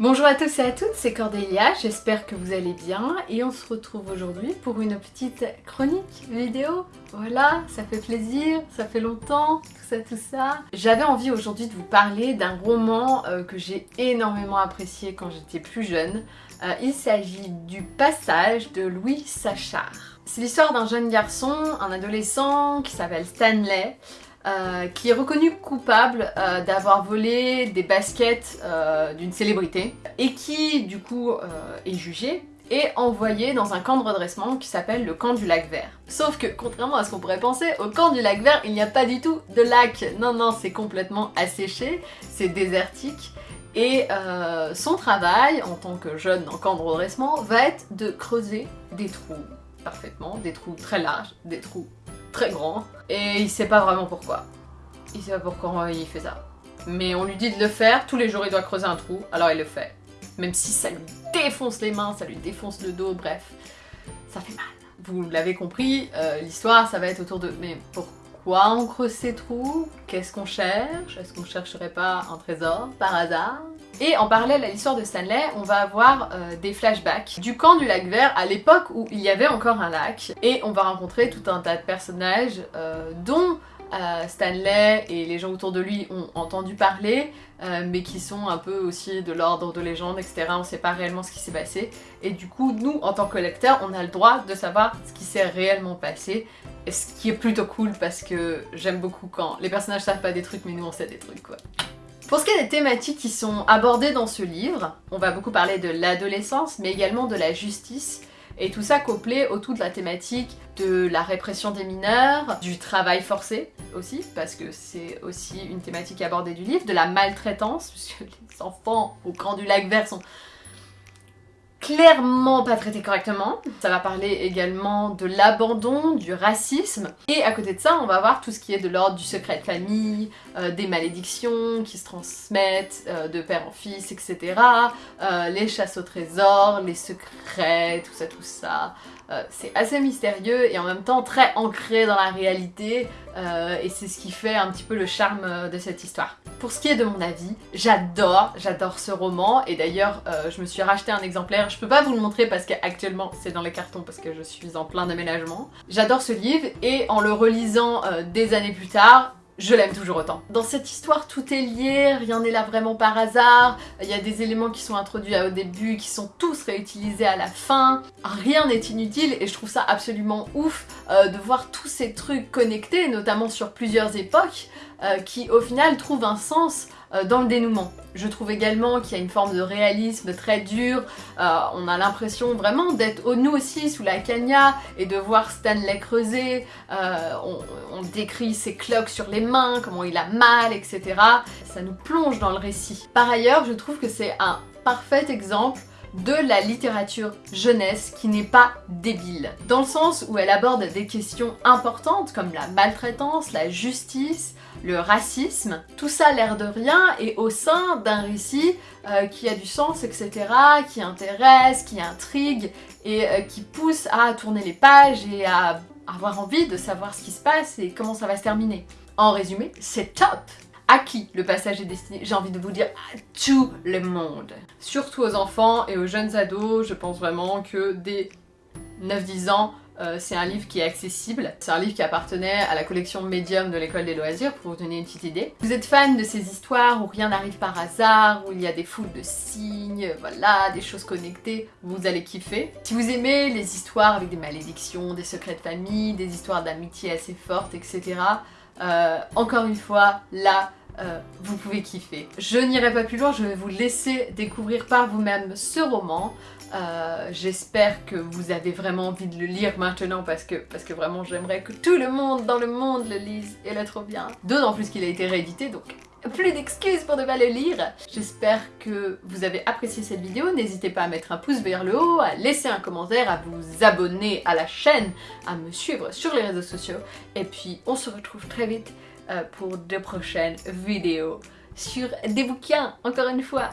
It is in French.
Bonjour à tous et à toutes, c'est Cordélia, j'espère que vous allez bien et on se retrouve aujourd'hui pour une petite chronique vidéo. Voilà, ça fait plaisir, ça fait longtemps, tout ça, tout ça. J'avais envie aujourd'hui de vous parler d'un roman euh, que j'ai énormément apprécié quand j'étais plus jeune. Euh, il s'agit du Passage de Louis Sachard. C'est l'histoire d'un jeune garçon, un adolescent qui s'appelle Stanley, euh, qui est reconnu coupable euh, d'avoir volé des baskets euh, d'une célébrité et qui du coup est jugé et envoyé dans un camp de redressement qui s'appelle le camp du lac vert. Sauf que, contrairement à ce qu'on pourrait penser, au camp du lac vert, il n'y a pas du tout de lac. Non, non, c'est complètement asséché, c'est désertique. Et son travail, en tant que jeune en camp de redressement, va être de creuser des trous, parfaitement, des trous très larges, des trous grand, et il sait pas vraiment pourquoi. Il sait pas pourquoi il fait ça. Mais on lui dit de le faire, tous les jours il doit creuser un trou, alors il le fait. Même si ça lui défonce les mains, ça lui défonce le dos, bref, ça fait mal. Vous l'avez compris, euh, l'histoire ça va être autour de mais pourquoi on creuse ces trous? Qu'est-ce qu'on cherche? Est-ce qu'on chercherait pas un trésor par hasard? Et en parallèle à l'histoire de Stanley, on va avoir euh, des flashbacks du camp du lac vert à l'époque où il y avait encore un lac. Et on va rencontrer tout un tas de personnages euh, dont euh, Stanley et les gens autour de lui ont entendu parler, mais qui sont un peu aussi de l'ordre de légende, etc. On sait pas réellement ce qui s'est passé. Et du coup, nous, en tant que lecteurs, on a le droit de savoir ce qui s'est réellement passé. Ce qui est plutôt cool parce que j'aime beaucoup quand les personnages savent pas des trucs, mais nous on sait des trucs quoi. Pour ce qui est des thématiques qui sont abordées dans ce livre, on va beaucoup parler de l'adolescence, mais également de la justice, et tout ça couplé autour de la thématique de la répression des mineurs, du travail forcé aussi, parce que c'est aussi une thématique abordée du livre, de la maltraitance, puisque les enfants au camp du lac vert sont clairement pas traité correctement. Ça va parler également de l'abandon, du racisme. Et à côté de ça, on va voir tout ce qui est de l'ordre du secret de famille, euh, des malédictions qui se transmettent euh, de père en fils, etc. Euh, les chasses au trésor, les secrets, tout ça, tout ça. c'est assez mystérieux et en même temps très ancré dans la réalité et c'est ce qui fait un petit peu le charme de cette histoire. Pour ce qui est de mon avis, j'adore, j'adore ce roman et d'ailleurs je me suis racheté un exemplaire, je peux pas vous le montrer parce qu'actuellement c'est dans les cartons parce que je suis en plein aménagement. J'adore ce livre et en le relisant des années plus tard, je l'aime toujours autant. Dans cette histoire, tout est lié, rien n'est là vraiment par hasard, il y a des éléments qui sont introduits au début, qui sont tous réutilisés à la fin, rien n'est inutile et je trouve ça absolument ouf euh, de voir tous ces trucs connectés, notamment sur plusieurs époques, euh, qui au final trouvent un sens euh, dans le dénouement. Je trouve également qu'il y a une forme de réalisme très dur, euh, on a l'impression vraiment d'être nous aussi sous la cagna et de voir Stanley creuser, euh, on, décrit ses cloques sur les mains, comment il a mal, etc. Ça nous plonge dans le récit. Par ailleurs, je trouve que c'est un parfait exemple de la littérature jeunesse qui n'est pas débile. Dans le sens où elle aborde des questions importantes comme la maltraitance, la justice, le racisme, tout ça l'air de rien et au sein d'un récit euh, qui a du sens, etc., qui intéresse, qui intrigue et euh, qui pousse à tourner les pages et à avoir envie de savoir ce qui se passe et comment ça va se terminer. En résumé, c'est top à qui le passage est destiné J'ai envie de vous dire à tout le monde. Surtout aux enfants et aux jeunes ados, je pense vraiment que dès 9-10 ans, euh, c'est un livre qui est accessible. C'est un livre qui appartenait à la collection Medium de l'école des loisirs, pour vous donner une petite idée. Vous êtes fan de ces histoires où rien n'arrive par hasard, où il y a des foules de signes, voilà, des choses connectées, vous allez kiffer. Si vous aimez les histoires avec des malédictions, des secrets de famille, des histoires d'amitié assez fortes, etc., euh, encore une fois, là, euh, vous pouvez kiffer. Je n'irai pas plus loin, je vais vous laisser découvrir par vous-même ce roman. Euh, j'espère que vous avez vraiment envie de le lire maintenant parce que, parce que vraiment j'aimerais que tout le monde dans le monde le lise et le trouve bien. D'autant plus qu'il a été réédité donc plus d'excuses pour ne pas le lire. J'espère que vous avez apprécié cette vidéo. N'hésitez pas à mettre un pouce vers le haut, à laisser un commentaire, à vous abonner à la chaîne, à me suivre sur les réseaux sociaux. Et puis on se retrouve très vite euh, pour de prochaines vidéos sur des bouquins, encore une fois.